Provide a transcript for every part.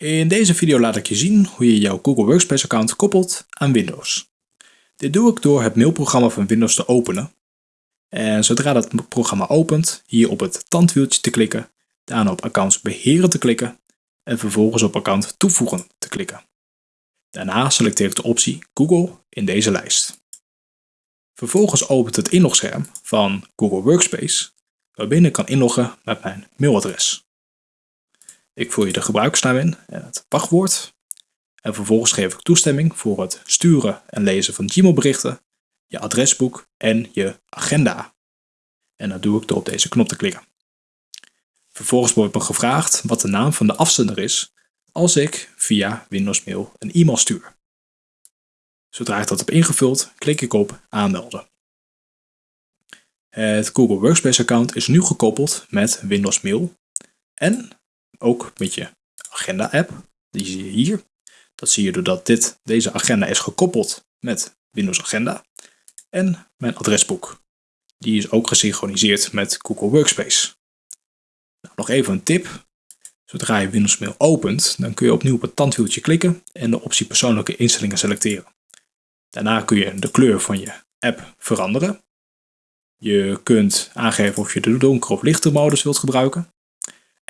In deze video laat ik je zien hoe je jouw Google Workspace account koppelt aan Windows. Dit doe ik door het mailprogramma van Windows te openen. En zodra dat programma opent, hier op het tandwieltje te klikken, daarna op accounts beheren te klikken en vervolgens op account toevoegen te klikken. Daarna selecteer ik de optie Google in deze lijst. Vervolgens opent het inlogscherm van Google Workspace, waarbinnen ik kan inloggen met mijn mailadres. Ik vul je de gebruikersnaam in en het wachtwoord. En vervolgens geef ik toestemming voor het sturen en lezen van Gmail berichten, je adresboek en je agenda. En dat doe ik door op deze knop te klikken. Vervolgens wordt me gevraagd wat de naam van de afzender is als ik via Windows Mail een e-mail stuur. Zodra ik dat heb ingevuld, klik ik op aanmelden. Het Google Workspace account is nu gekoppeld met Windows Mail en ook met je agenda app. Die zie je hier. Dat zie je doordat dit, deze agenda is gekoppeld met Windows Agenda. En mijn adresboek. Die is ook gesynchroniseerd met Google Workspace. Nou, nog even een tip. Zodra je Windows Mail opent, dan kun je opnieuw op het tandwieltje klikken en de optie persoonlijke instellingen selecteren. Daarna kun je de kleur van je app veranderen. Je kunt aangeven of je de donker of lichte modus wilt gebruiken.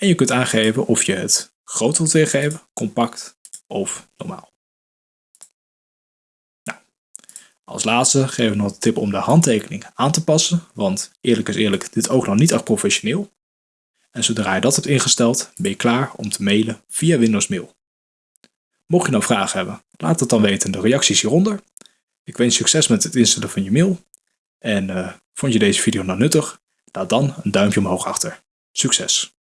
En je kunt aangeven of je het groot wilt weergeven, compact of normaal. Nou, als laatste geef ik nog de tip om de handtekening aan te passen, want eerlijk is eerlijk, dit ook nog niet echt professioneel. En zodra je dat hebt ingesteld, ben je klaar om te mailen via Windows Mail. Mocht je nou vragen hebben, laat het dan weten in de reacties hieronder. Ik wens succes met het instellen van je mail. En uh, vond je deze video nou nuttig? Laat dan een duimpje omhoog achter. Succes!